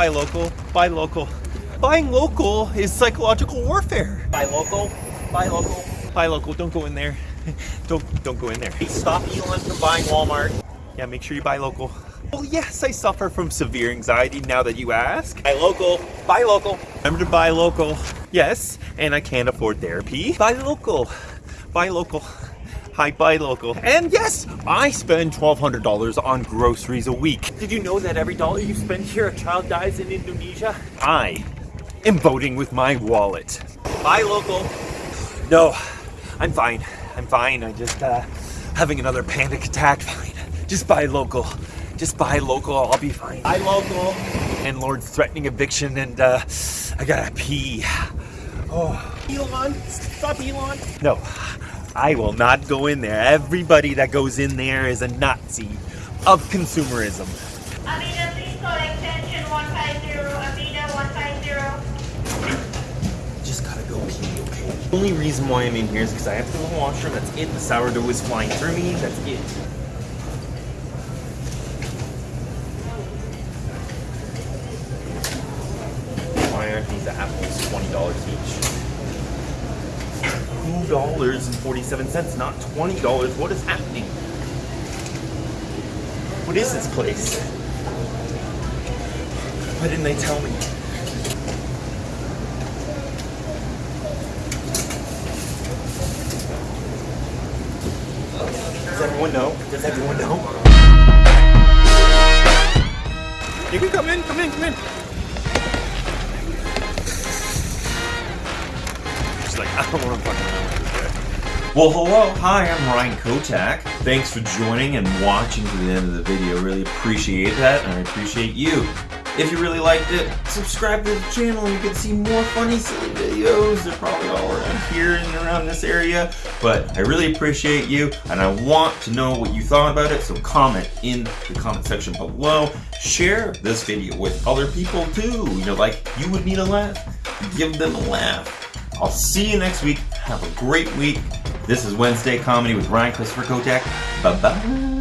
buy local, buy local. Buying local is psychological warfare. Buy local, buy local, buy local. Don't go in there. Don't don't go in there. Stop Elon from buying Walmart. Yeah, make sure you buy local. Well, yes, I suffer from severe anxiety now that you ask. Buy local, buy local. Remember to buy local. Yes, and I can't afford therapy. Buy local, buy local. Hi, buy local. And yes, I spend $1,200 on groceries a week. Did you know that every dollar you spend here, a child dies in Indonesia? I am voting with my wallet. Buy local. No, I'm fine. I'm fine. I'm just, uh, having another panic attack. Fine. Just buy local. Just buy local. I'll be fine. Buy local. Landlord's threatening eviction and, uh, I gotta pee. Oh. Elon, stop Elon. No, I will not go in there. Everybody that goes in there is a Nazi of consumerism. Avida, please call extension 150, Avida 150. Just gotta go pee, okay? The only reason why I'm in here is because I have to go to the washroom. That's it. The sourdough is flying through me. That's it. Why aren't these apples $20 each? $2.47, not $20. What is happening? What is this place? Why didn't they tell me? Does everyone know? Does everyone know? You can come in, come in, come in. Don't want to fucking. Well, hello, hi, I'm Ryan Kotak. Thanks for joining and watching to the end of the video. Really appreciate that, and I appreciate you. If you really liked it, subscribe to the channel. and You can see more funny, silly videos. They're probably all around here and around this area. But I really appreciate you, and I want to know what you thought about it. So comment in the comment section below. Share this video with other people too. You know, like you would need a laugh. Give them a laugh. I'll see you next week. Have a great week. This is Wednesday Comedy with Ryan Christopher Kotak. Bye bye.